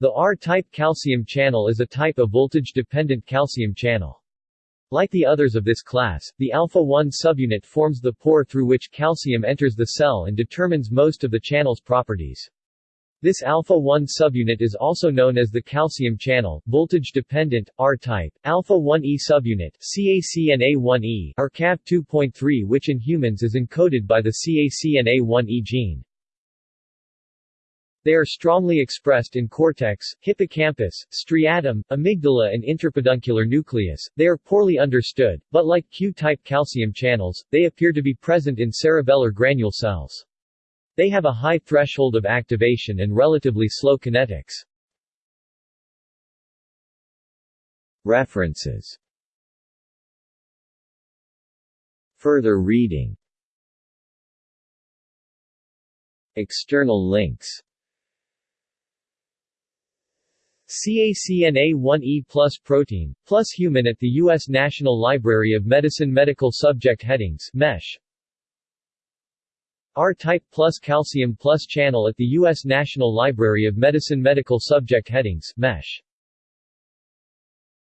The R-type calcium channel is a type of voltage-dependent calcium channel. Like the others of this class, the alpha-1 subunit forms the pore through which calcium enters the cell and determines most of the channel's properties. This alpha-1 subunit is also known as the calcium channel, voltage-dependent, R-type, alpha-1e subunit CACNA1E or CAV2.3 which in humans is encoded by the CACNA1E gene. They are strongly expressed in cortex, hippocampus, striatum, amygdala and interpeduncular nucleus. They are poorly understood, but like Q-type calcium channels, they appear to be present in cerebellar granule cells. They have a high threshold of activation and relatively slow kinetics. References Further reading External links CACNA1E plus protein, plus human at the U.S. National Library of Medicine Medical Subject Headings MESH R-type plus calcium plus channel at the U.S. National Library of Medicine Medical Subject Headings MESH